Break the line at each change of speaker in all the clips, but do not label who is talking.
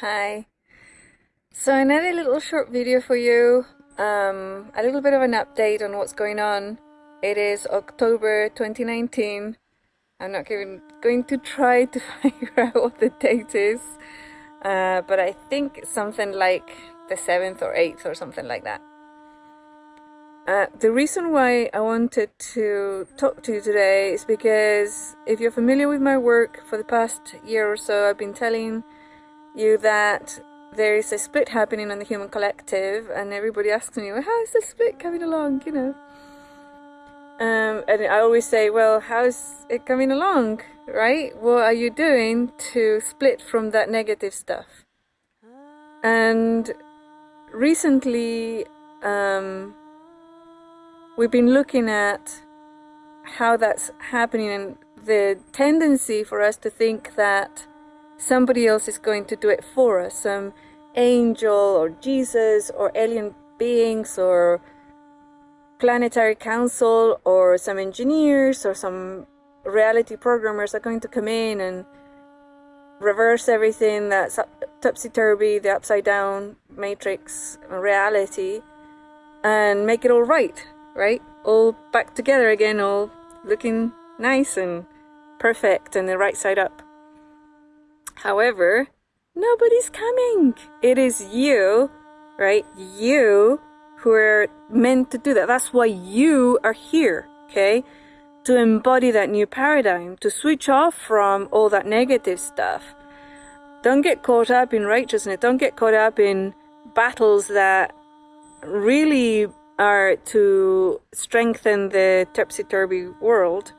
Hi. So another little short video for you. Um, a little bit of an update on what's going on. It is October 2019. I'm not even going to try to figure out what the date is. Uh, but I think something like the 7th or 8th or something like that. Uh, the reason why I wanted to talk to you today is because if you're familiar with my work for the past year or so, I've been telling you that there is a split happening on the human collective and everybody asks me well how is the split coming along? You know? Um, and I always say well how's it coming along? Right? What are you doing to split from that negative stuff? And recently um, we've been looking at how that's happening and the tendency for us to think that somebody else is going to do it for us some angel or Jesus or alien beings or planetary council or some engineers or some reality programmers are going to come in and reverse everything that's topsy-turvy, the upside down matrix reality and make it all right, right? All back together again, all looking nice and perfect and the right side up. However, nobody's coming. It is you, right? You who are meant to do that. That's why you are here, okay? To embody that new paradigm, to switch off from all that negative stuff. Don't get caught up in righteousness. Don't get caught up in battles that really are to strengthen the topsy-turvy world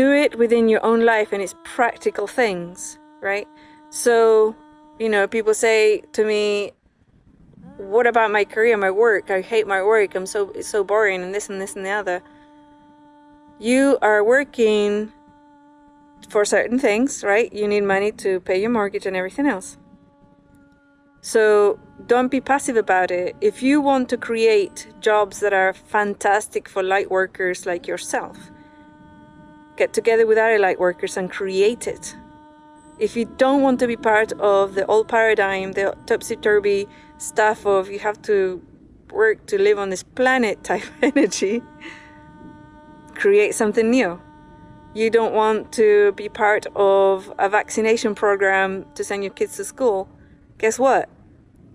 do it within your own life and it's practical things, right? So, you know, people say to me, what about my career, my work? I hate my work. I'm so, it's so boring and this and this and the other. You are working for certain things, right? You need money to pay your mortgage and everything else. So don't be passive about it. If you want to create jobs that are fantastic for light workers like yourself, get together with other light workers and create it. If you don't want to be part of the old paradigm, the topsy-turvy stuff of you have to work to live on this planet type energy, create something new. You don't want to be part of a vaccination program to send your kids to school. Guess what?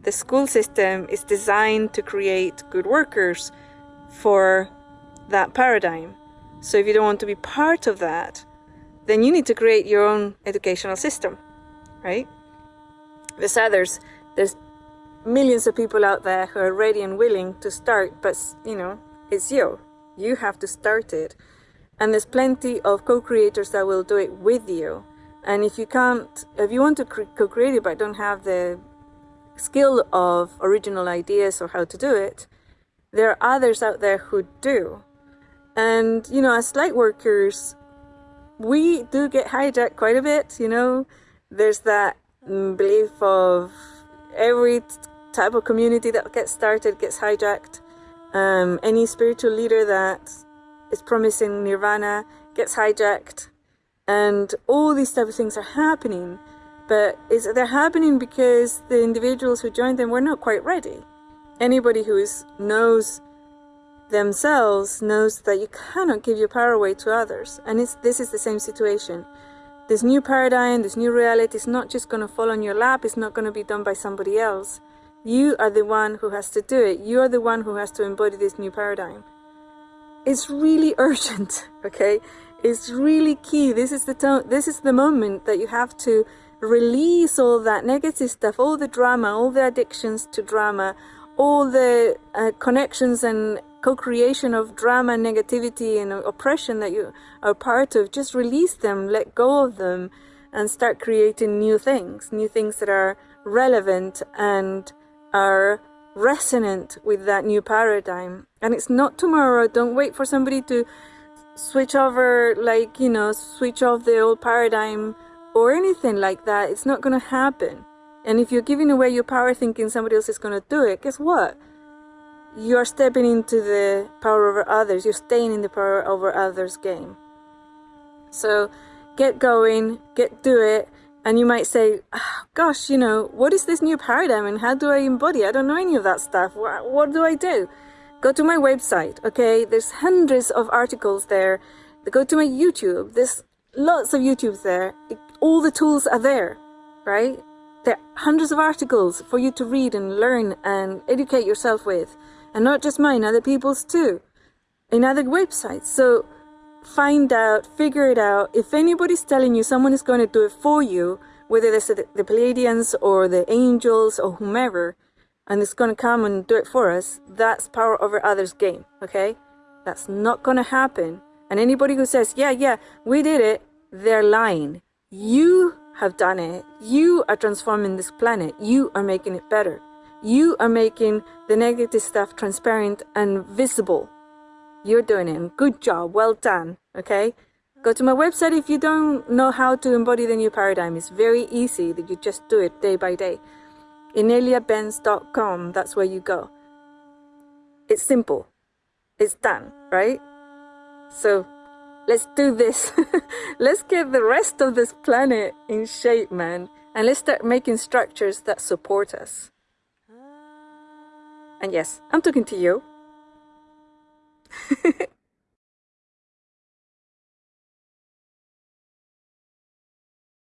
The school system is designed to create good workers for that paradigm. So if you don't want to be part of that, then you need to create your own educational system, right? There's others, there's millions of people out there who are ready and willing to start, but you know, it's you. You have to start it. And there's plenty of co-creators that will do it with you. And if you can't, if you want to co-create it but don't have the skill of original ideas or how to do it, there are others out there who do. And, you know, as light workers, we do get hijacked quite a bit, you know. There's that belief of every type of community that gets started gets hijacked. Um, any spiritual leader that is promising nirvana gets hijacked. And all these type of things are happening. But is they're happening because the individuals who joined them were not quite ready. Anybody who is, knows themselves knows that you cannot give your power away to others. And it's, this is the same situation. This new paradigm, this new reality is not just going to fall on your lap. It's not going to be done by somebody else. You are the one who has to do it. You are the one who has to embody this new paradigm. It's really urgent, okay? It's really key. This is the tone, this is the moment that you have to release all that negative stuff, all the drama, all the addictions to drama, all the uh, connections and co-creation of drama negativity and oppression that you are part of, just release them, let go of them, and start creating new things, new things that are relevant and are resonant with that new paradigm. And it's not tomorrow. Don't wait for somebody to switch over, like, you know, switch off the old paradigm or anything like that. It's not going to happen. And if you're giving away your power thinking somebody else is going to do it, guess what? You're stepping into the power over others you're staying in the power over others game so get going get do it And you might say, oh, gosh, you know, what is this new paradigm and how do I embody? I don't know any of that stuff. What, what do I do? Go to my website, okay? There's hundreds of articles there. Go to my YouTube. There's lots of YouTubes there. All the tools are there, right? There are hundreds of articles for you to read and learn and educate yourself with. And not just mine, other people's too. In other websites. So find out, figure it out. If anybody's telling you someone is going to do it for you, whether it's the, Pleiadians or the angels or whomever, and it's going to come and do it for us, that's power over others game, okay? That's not going to happen. And anybody who says, yeah, yeah, we did it, they're lying. You have done it. You are transforming this planet. You are making it better. You are making the negative stuff transparent and visible you're doing it. Good job. Well done. Okay. Go to my website if you don't know how to embody the new paradigm. It's very easy that you just do it day by day. IneliaBenz.com, that's where you go. It's simple. It's done, right? So let's do this. let's get the rest of this planet in shape, man. And let's start making structures that support us. And yes, I'm talking to you.